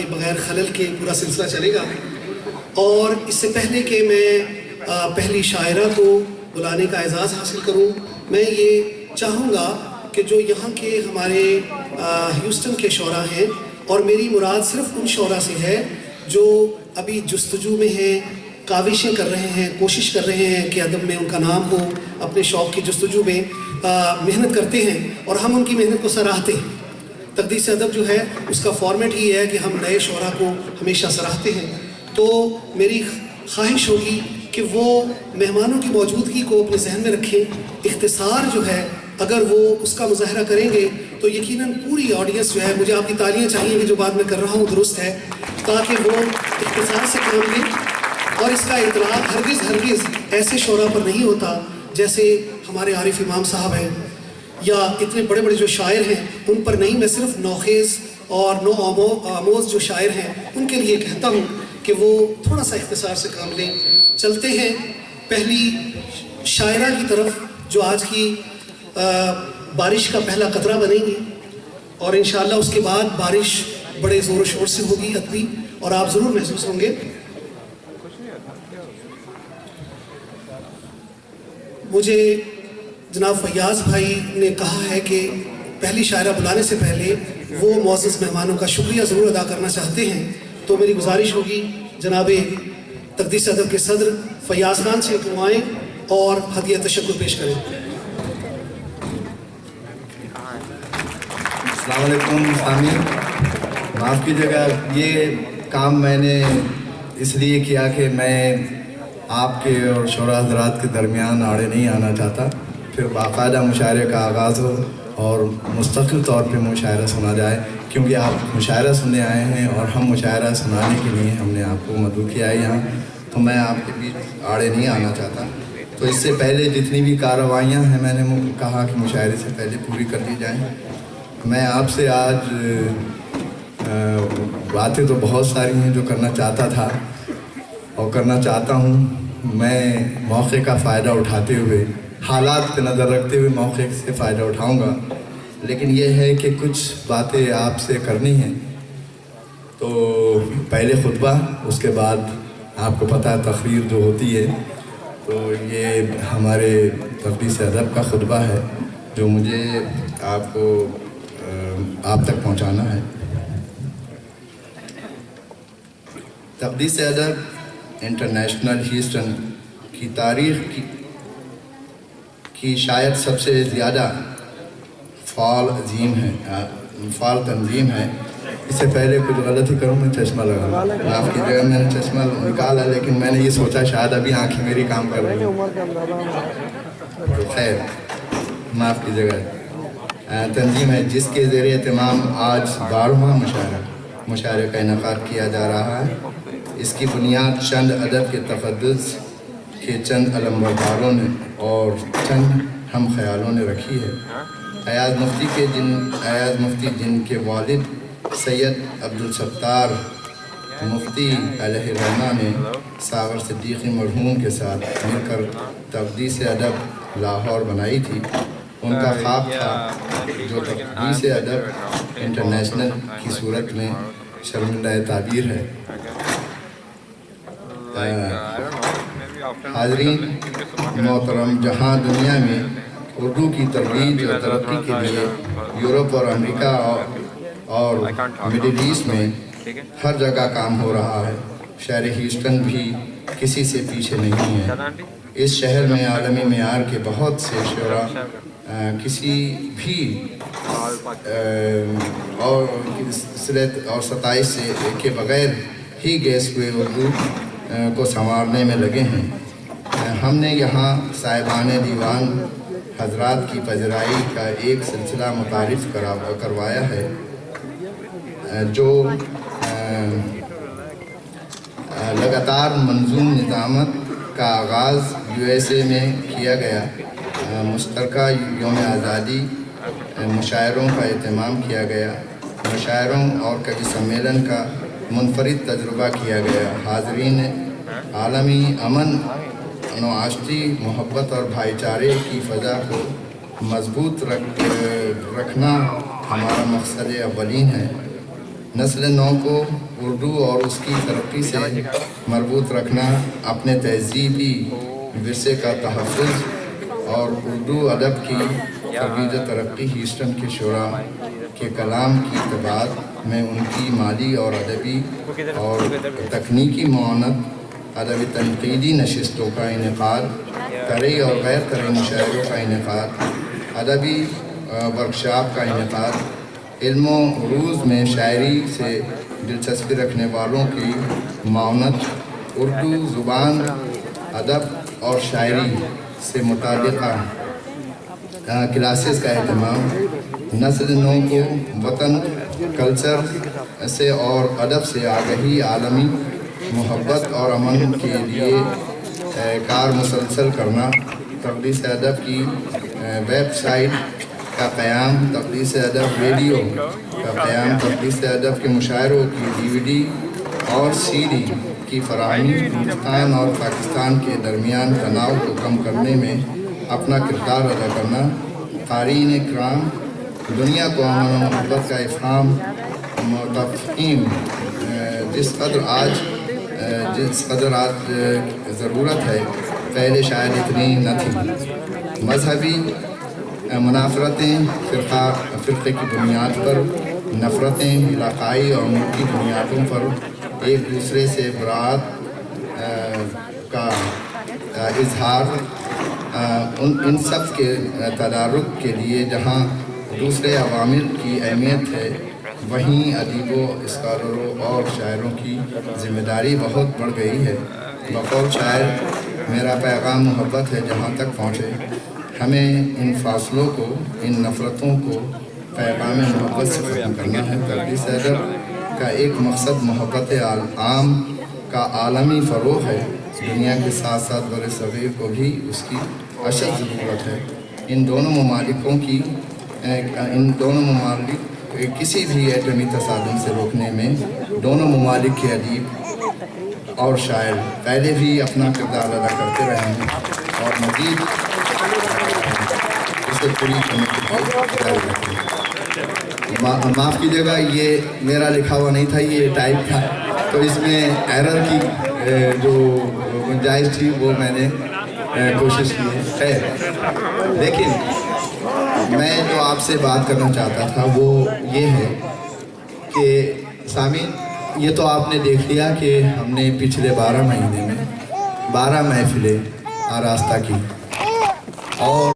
کے بغیر خلل کے پورا سلسلہ چلے گا۔ اور اس سے پہلے کہ میں پہلی شاعرہ کو بلانے کا اعزاز حاصل کروں، میں یہ چاہوں گا کہ جو یہاں کے ہمارے ہیوسٹن کے شعراء ہیں، اور میری مراد صرف ان شعراء سے ہے جو ابھی جستجو میں ہیں، کاوشیں کر رہے ہیں، کوشش کر رہے ہیں کہ ادب میں ان کا نام ہو، اپنے شوق کی جستجو میں محنت کرتے ہیں، اور ہم ان کی محنت کو سراہتے ہیں۔ تقدیس ادب جو ہے، اس کا فارمیٹ ہی ہے کہ ہم نئے شعراء کو ہمیشہ سراہتے ہیں۔ تو میری خواہش ہوگی کہ وہ مہمانوں کی موجودگی کو اپنے ذہن میں رکھیں۔ اختصار جو ہے، اگر وہ اس کا مظاہرہ کریں گے، تو یقیناً پوری آڈینس جو ہے، مجھے آپ کی تالیاں چاہیے کہ جو بات میں کر رہا ہوں، درست ہے، تاکہ وہ اختصار سے کام لیں۔ اور اس کا اطلاق ہرگز ہرگز ایسے شعراء پر نہیں ہوتا جیسے ہمارے عارف امام صاحب ہیں۔ یا اتنے بڑے بڑے جو شاعر ہیں، ان پر نہیں، میں صرف نوخیز اور نو آمو- آموز جو شاعر ہیں، ان کے لیے کہتا ہوں کہ وہ تھوڑا سا اختصار سے کام لیں۔ چلتے ہیں پہلی شاعرہ کی طرف، جو آج کی بارش کا پہلا قطرہ بنیں گی۔ اور انشاءاللہ اس کے بعد بارش بڑے زور و شور سے ہوگی ادبی، اور آپ ضرور محسوس ہوں گے۔ مجھے جناب فیاض بھائی نے کہا ہے کہ پہلی شاعرہ بلانے سے پہلے وہ معزز مہمانوں کا شکریہ ضرور ادا کرنا چاہتے ہیں۔ تو میری گزارش ہوگی جناب تقدیس ادب کے صدر فیاض خان سے کمائیں اور ہدیہ تشکر پیش کریں۔ السلام علیکم، سامعین۔ معاف کیجیے گا یہ کام میں نے اس لیے کیا کہ میں آپ کے اور شعراء حضرات کے درمیان آڑے نہیں آنا چاہتا۔ پھر باقاعدہ مشاعرے کا آغاز ہو اور مستقل طور پہ مشاعرہ سنا جائے، کیونکہ آپ مشاعرہ سننے آئے ہیں اور ہم مشاعرہ سنانے کے لیے ہم نے آپ کو مدعو کیا ہے یہاں، تو میں آپ کے بیچ آڑے نہیں آنا چاہتا۔ تو اس سے پہلے جتنی بھی کارروائیاں ہیں، میں نے کہا کہ مشاعرے سے پہلے پوری کر لی جائیں۔ میں آپ سے آج باتیں تو بہت ساری ہیں جو کرنا چاہتا تھا۔ اور کرنا چاہتا ہوں، میں موقع کا فائدہ اٹھاتے ہوئے حالات پہ نظر رکھتے ہوئے موقع سے فائدہ اٹھاؤں گا۔ لیکن یہ ہے کہ کچھ باتیں آپ سے کرنی ہیں۔ تو پہلے خطبہ، اس کے بعد آپ کو پتہ ہے تقریر جو ہوتی ہے۔ تو یہ ہمارے تقدیس ادب کا خطبہ ہے، جو مجھے آپ کو آپ تک پہنچانا ہے۔ تقدیس ادب انٹرنیشنل ہیوسٹن کی تاریخ کی کی شاید سب سے زیادہ فعال عظیم ہے فعال تنظیم ہے۔ اس سے پہلے کچھ غلطی کروں، میں چشمہ لگا معاف کی جگہ میں نے چشمہ نکالا، لیکن میں نے یہ سوچا، شاید ابھی آنکھیں میری کام کر رہی ہیں۔ خیر، معاف کی جگہ تنظیم ہے، جس کے زیر اہتمام آج بارہواں مشاعرہ مشاعرے کا انعقاد کیا جا رہا ہے۔ اس کی بنیاد چند ادب کے تقدس کے چند علمبرداروں نے اور چند ہم خیالوں نے رکھی ہے۔ ایاز مفتی کے جن، ایاز مفتی جن کے والد سید عبدالستار مفتی علیہ رحمہ نے ساغر صدیقی مرحوم کے ساتھ مل کر تقدیس ادب لاہور بنائی تھی۔ ان کا خواب تھا جو تقدیس ادب انٹرنیشنل کی صورت میں شرمندہ تعبیر ہے۔ حاضرین محترم جہاں دنیا میں اردو کی ترویج اور ترقی کے لیے یورپ اور امریکہ اور اور مڈل ایسٹ میں ہر جگہ کام ہو رہا ہے۔ شہر ہیوسٹن بھی کسی سے پیچھے نہیں ہے۔ اس شہر میں عالمی معیار کے بہت سے شعراء آ، کسی بھی اور صلت اور ستائش سے کے بغیر ہی گیس ہوئے اردو کو سنوارنے میں لگے ہیں۔ ہم نے یہاں صاحبان دیوان حضرات کی پذیرائی کا ایک سلسلہ متعارف کروایا ہے، جو لگاتار منظوم نظامت کا آغاز یو ایس اے میں کیا گیا۔ مشترکہ یوم آزادی مشاعروں کا اہتمام کیا گیا۔ مشاعروں اور کبھی سمیلن کا منفرد تجربہ کیا گیا۔ حاضرین عالمی امن معاشرتی جی، محبت اور بھائی چارے کی فضا کو مضبوط رکھ، رکھنا ہمارا مقصد اولین ہے۔ نسل نو کو اردو اور اس کی ترقی سے مربوط رکھنا، اپنے تہذیبی ورثے کا تحفظ اور اردو ادب کی ترویج و ترقی ہیسٹن کے شعراء کے کلام کی اتباع میں ان کی مالی اور ادبی اور تکنیکی معاونت ادبی تنقیدی نشستوں کا انعقاد طرح اور غیر طرح مشاعروں کا انعقاد، ادبی ورکشاپ کا انعقاد، علم و عروض میں شاعری سے دلچسپی رکھنے والوں کی معاونت اردو زبان، ادب اور شاعری سے متعلقہ کلاسز کا اہتمام، نسل نو کو وطن، کلچر سے اور ادب سے آگہی عالمی محبت اور امن کے لیے کار مسلسل کرنا، تقدیس ادب کی ویب سائٹ کا قیام، تقدیس ادب ریڈیو کا قیام، تقدیس ادب کے مشاعروں کی ڈی وی ڈی اور سی ڈی کی فراہمی، ہندوستان اور پاکستان کے درمیان تناؤ کو کم کرنے میں اپنا کردار ادا کرنا، قارئین کرام، دنیا کو امن و محبت کا افہام، متفقین جس قدر آج جس قدر آج ضرورت ہے، پہلے شاید اتنی نہ تھی۔ مذہبی منافرتیں، فرقہ، فرقے کی بنیاد پر نفرتیں، علاقائی اور ملکی بنیادوں پر ایک دوسرے سے برات کا اظہار ان ان سب کے تدارک کے لیے جہاں دوسرے عوامل کی اہمیت ہے۔ وہیں ادیبوں اسکالروں اور شاعروں کی ذمہ داری بہت بڑھ گئی ہے۔ بقول شاعر، میرا پیغام محبت ہے جہاں تک پہنچے۔ ہمیں ان فاصلوں کو، ان نفرتوں کو پیغام محبت سے ختم کرنا ہے۔ تردیس ادب کا ایک مقصد محبت عام کا عالمی فروغ ہے۔ دنیا کے ساتھ ساتھ بر صغیر کو بھی اس کی اشد ضرورت ہے۔ ان دونوں ممالکوں کی، ان دونوں ممالک کسی بھی ایٹمی تصادم سے روکنے میں دونوں ممالک کے ادیب اور شاعر پہلے بھی اپنا کردار ادا کرتے رہے ہیں اور مزید اسے پوری کرنے معاف کیجیے گا، یہ میرا لکھا ہوا نہیں تھا، یہ ٹائپ تھا۔ تو اس میں ایرر کی جو گنجائش تھی، وہ میں نے کوشش کی ہے۔ خیر۔ لیکن میں جو آپ سے بات کرنا چاہتا تھا وہ یہ ہے کہ سامعین، یہ تو آپ نے دیکھ لیا کہ ہم نے پچھلے بارہ مہینے میں بارہ محفلیں آراستہ کی اور